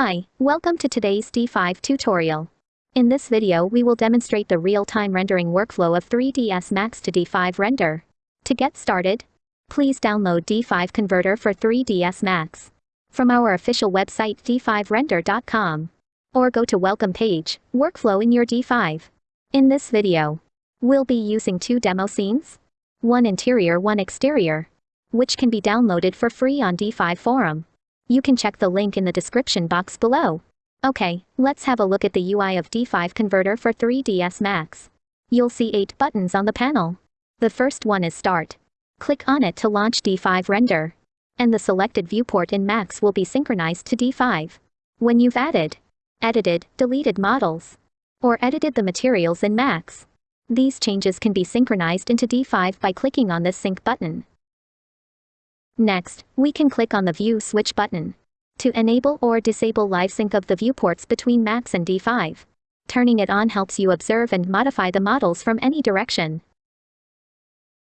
Hi, welcome to today's D5 tutorial. In this video we will demonstrate the real-time rendering workflow of 3ds Max to D5 render. To get started, please download D5 Converter for 3ds Max from our official website d5render.com or go to welcome page, workflow in your D5. In this video, we'll be using two demo scenes, one interior one exterior, which can be downloaded for free on D5 forum. You can check the link in the description box below. Okay, let's have a look at the UI of D5 Converter for 3ds Max. You'll see 8 buttons on the panel. The first one is Start. Click on it to launch D5 Render. And the selected viewport in Max will be synchronized to D5. When you've added, edited, deleted models, or edited the materials in Max, these changes can be synchronized into D5 by clicking on this Sync button. Next, we can click on the View Switch button to enable or disable live sync of the viewports between Max and D5. Turning it on helps you observe and modify the models from any direction.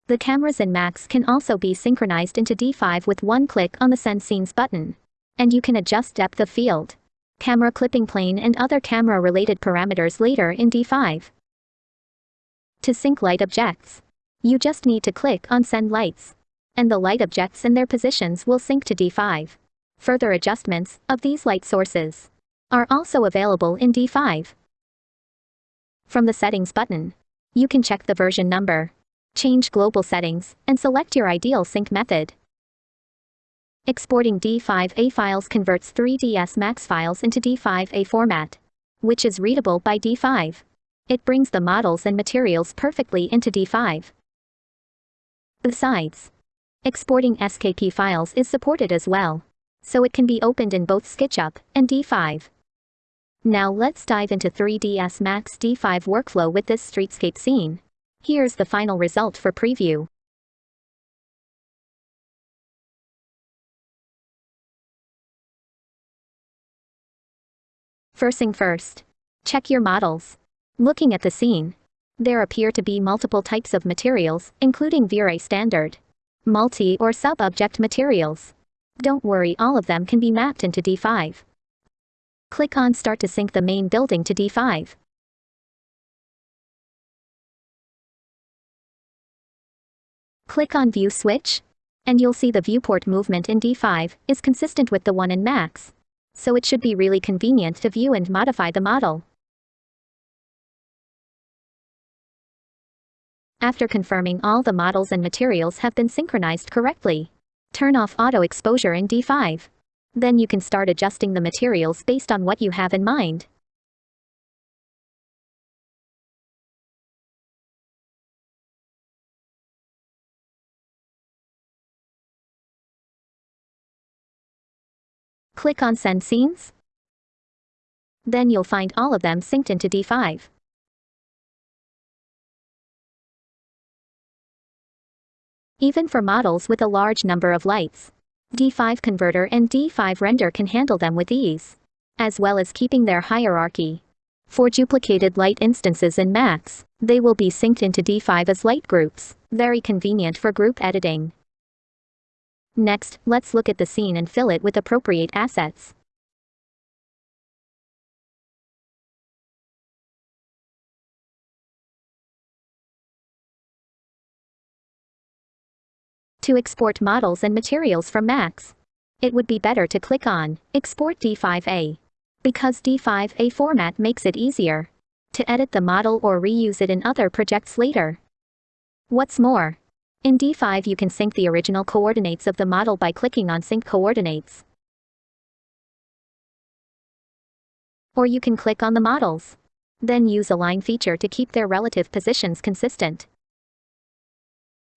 The cameras in Max can also be synchronized into D5 with one click on the Send Scenes button. And you can adjust depth of field, camera clipping plane and other camera-related parameters later in D5. To sync light objects, you just need to click on Send Lights and the light objects and their positions will sync to D5. Further adjustments of these light sources are also available in D5. From the Settings button, you can check the version number, change global settings, and select your ideal sync method. Exporting D5A files converts 3ds Max files into D5A format, which is readable by D5. It brings the models and materials perfectly into D5. Besides, Exporting SKP files is supported as well, so it can be opened in both SketchUp and D5. Now let's dive into 3ds Max D5 workflow with this streetscape scene. Here's the final result for preview. First thing first. Check your models. Looking at the scene, there appear to be multiple types of materials, including V-Ray standard, multi or sub-object materials. Don't worry all of them can be mapped into D5. Click on Start to sync the main building to D5. Click on View Switch, and you'll see the viewport movement in D5 is consistent with the one in Max. So it should be really convenient to view and modify the model. After confirming all the models and materials have been synchronized correctly, turn off auto exposure in D5. Then you can start adjusting the materials based on what you have in mind. Click on Send Scenes. Then you'll find all of them synced into D5. Even for models with a large number of lights. D5 Converter and D5 Render can handle them with ease, as well as keeping their hierarchy. For duplicated light instances in Max, they will be synced into D5 as light groups, very convenient for group editing. Next, let's look at the scene and fill it with appropriate assets. To export models and materials from Max. It would be better to click on Export D5A. Because D5A format makes it easier to edit the model or reuse it in other projects later. What's more, in D5 you can sync the original coordinates of the model by clicking on Sync Coordinates. Or you can click on the models. Then use Align feature to keep their relative positions consistent.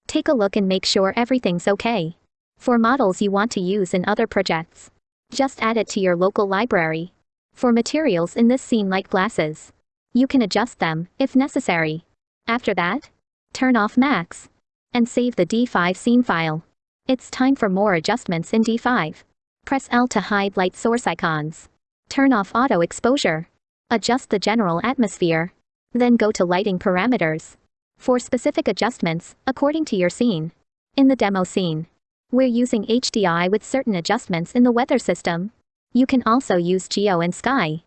Take a look and make sure everything's okay. For models you want to use in other projects, just add it to your local library. For materials in this scene like glasses, you can adjust them, if necessary. After that, turn off Max, and save the D5 scene file. It's time for more adjustments in D5. Press L to hide light source icons. Turn off auto exposure. Adjust the general atmosphere. Then go to lighting parameters for specific adjustments, according to your scene. In the demo scene, we're using HDI with certain adjustments in the weather system. You can also use Geo and Sky.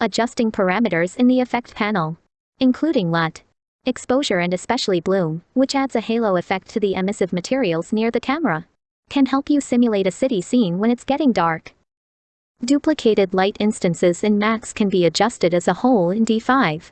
Adjusting parameters in the effect panel, including LUT, exposure and especially bloom, which adds a halo effect to the emissive materials near the camera, can help you simulate a city scene when it's getting dark. Duplicated light instances in Max can be adjusted as a whole in D5.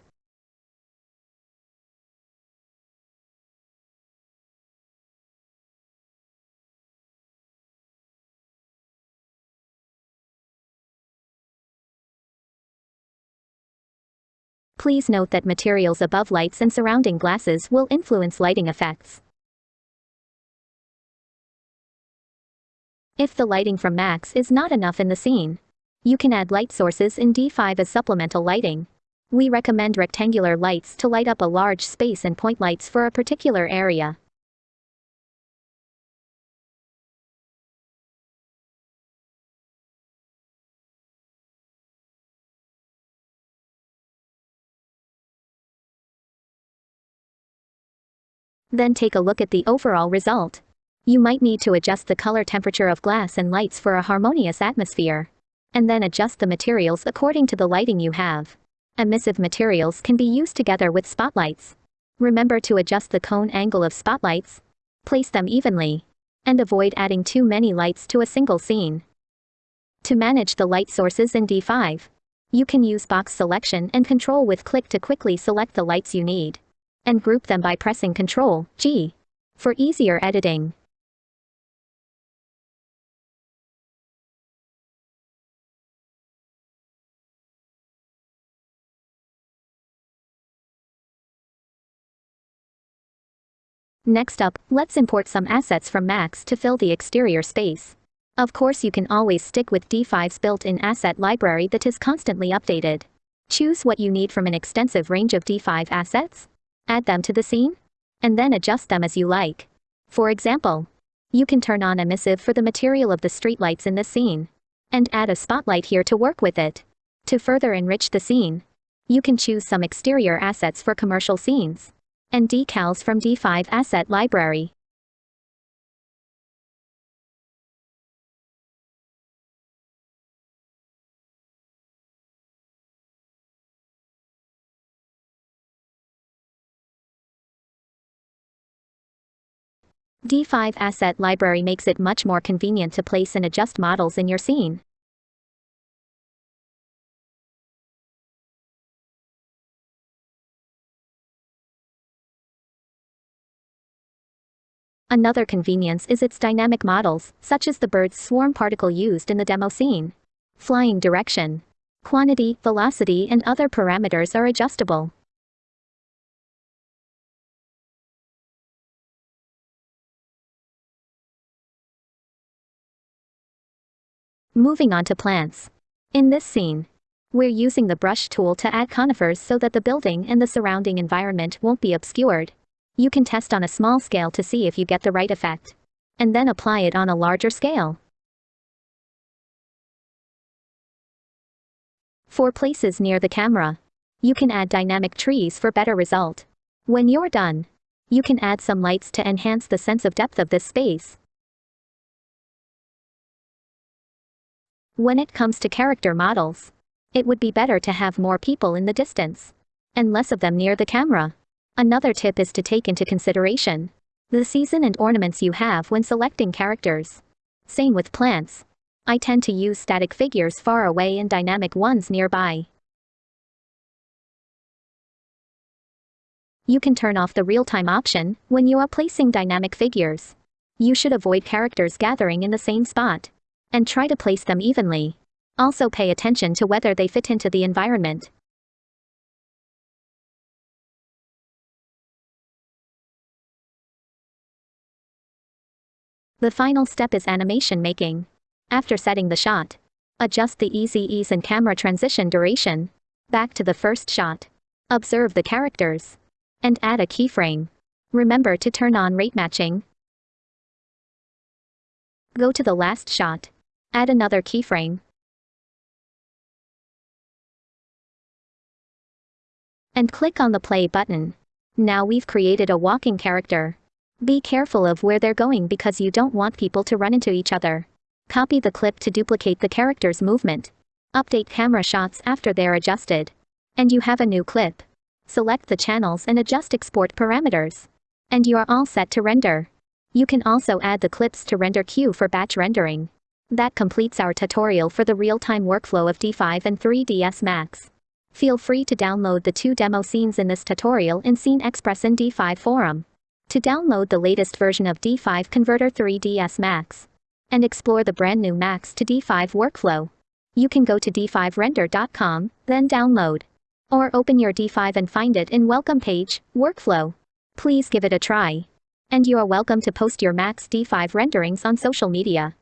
Please note that materials above lights and surrounding glasses will influence lighting effects. If the lighting from Max is not enough in the scene, you can add light sources in D5 as supplemental lighting. We recommend rectangular lights to light up a large space and point lights for a particular area. Then take a look at the overall result. You might need to adjust the color temperature of glass and lights for a harmonious atmosphere. And then adjust the materials according to the lighting you have. Emissive materials can be used together with spotlights. Remember to adjust the cone angle of spotlights. Place them evenly. And avoid adding too many lights to a single scene. To manage the light sources in D5, you can use box selection and control with click to quickly select the lights you need. And group them by pressing Ctrl G for easier editing. Next up, let's import some assets from Max to fill the exterior space. Of course you can always stick with D5's built-in asset library that is constantly updated. Choose what you need from an extensive range of D5 assets, add them to the scene, and then adjust them as you like. For example, you can turn on emissive for the material of the streetlights in the scene, and add a spotlight here to work with it. To further enrich the scene, you can choose some exterior assets for commercial scenes and decals from D5 Asset Library. D5 Asset Library makes it much more convenient to place and adjust models in your scene. Another convenience is its dynamic models, such as the bird's swarm particle used in the demo scene. Flying direction, quantity, velocity and other parameters are adjustable. Moving on to plants. In this scene, we're using the brush tool to add conifers so that the building and the surrounding environment won't be obscured. You can test on a small scale to see if you get the right effect. And then apply it on a larger scale. For places near the camera, you can add dynamic trees for better result. When you're done, you can add some lights to enhance the sense of depth of this space. When it comes to character models, it would be better to have more people in the distance and less of them near the camera. Another tip is to take into consideration the season and ornaments you have when selecting characters. Same with plants. I tend to use static figures far away and dynamic ones nearby. You can turn off the real-time option when you are placing dynamic figures. You should avoid characters gathering in the same spot. And try to place them evenly. Also pay attention to whether they fit into the environment. The final step is animation making. After setting the shot, adjust the easy ease and camera transition duration. Back to the first shot. Observe the characters. And add a keyframe. Remember to turn on rate matching. Go to the last shot. Add another keyframe. And click on the play button. Now we've created a walking character. Be careful of where they're going because you don't want people to run into each other. Copy the clip to duplicate the character's movement. Update camera shots after they're adjusted. And you have a new clip. Select the channels and adjust export parameters. And you are all set to render. You can also add the clips to render queue for batch rendering. That completes our tutorial for the real-time workflow of D5 and 3ds Max. Feel free to download the two demo scenes in this tutorial in Scene Express and D5 forum. To download the latest version of D5 Converter 3ds Max and explore the brand new Max to D5 workflow, you can go to d5render.com, then download. Or open your D5 and find it in Welcome page, Workflow. Please give it a try. And you are welcome to post your Max D5 renderings on social media.